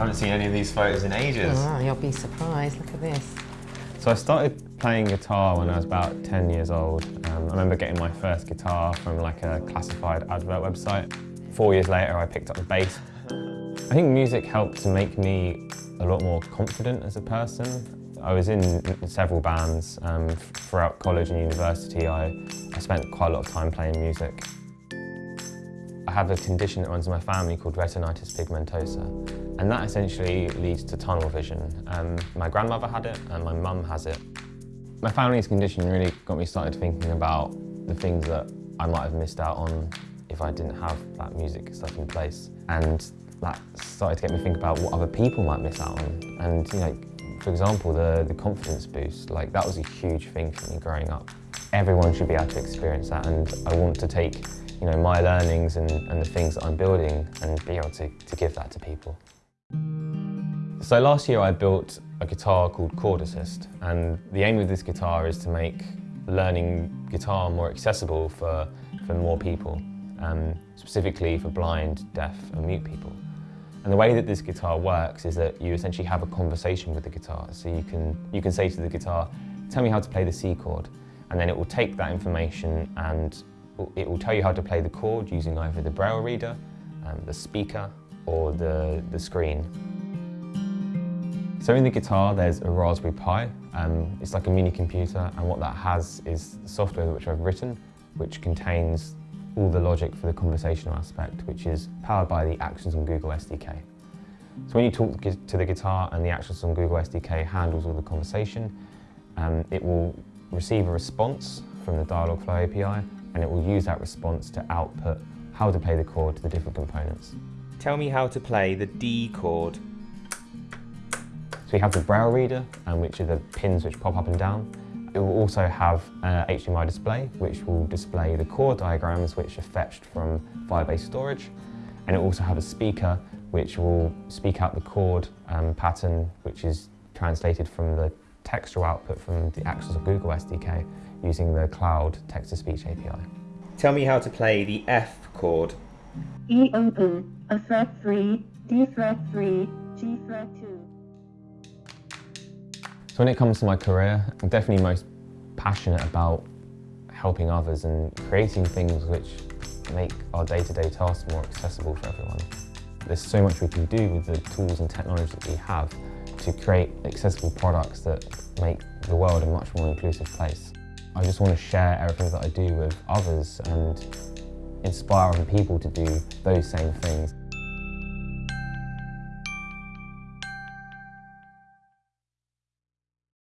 haven't seen any of these photos in ages. Oh, you'll be surprised. Look at this. So I started playing guitar when I was about 10 years old. Um, I remember getting my first guitar from like a classified advert website. Four years later, I picked up the bass. I think music helped to make me a lot more confident as a person. I was in several bands um, throughout college and university. I, I spent quite a lot of time playing music. I have a condition that runs in my family called retinitis pigmentosa, and that essentially leads to tunnel vision. Um, my grandmother had it, and my mum has it. My family's condition really got me started thinking about the things that I might have missed out on if I didn't have that music stuff in place. And that started to get me think about what other people might miss out on. And you know, for example, the, the confidence boost, like that was a huge thing for me growing up. Everyone should be able to experience that and I want to take you know, my learnings and, and the things that I'm building and be able to, to give that to people. So last year I built a guitar called Chord Assist and the aim of this guitar is to make learning guitar more accessible for, for more people, um, specifically for blind, deaf and mute people. And the way that this guitar works is that you essentially have a conversation with the guitar. So you can, you can say to the guitar, tell me how to play the C chord. And then it will take that information and it will tell you how to play the chord using either the braille reader, um, the speaker, or the, the screen. So in the guitar, there's a Raspberry Pi. Um, it's like a mini computer, and what that has is software which I've written, which contains all the logic for the conversational aspect, which is powered by the Actions on Google SDK. So when you talk to the guitar and the Actions on Google SDK handles all the conversation, um, it will receive a response from the Dialogflow API and it will use that response to output how to play the chord to the different components. Tell me how to play the D chord. So we have the braille reader, um, which are the pins which pop up and down. It will also have an HDMI display, which will display the chord diagrams which are fetched from Firebase storage. And it will also have a speaker, which will speak out the chord um, pattern, which is translated from the textual output from the Actions on Google SDK using the Cloud Text-to-Speech API. Tell me how to play the F chord. E open, A fret 3, D fret 3, G fret 2. So when it comes to my career, I'm definitely most passionate about helping others and creating things which make our day-to-day -day tasks more accessible for everyone. There's so much we can do with the tools and technology that we have to create accessible products that make the world a much more inclusive place. I just want to share everything that I do with others and inspire other people to do those same things.